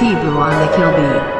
T-Boo on the kill beat.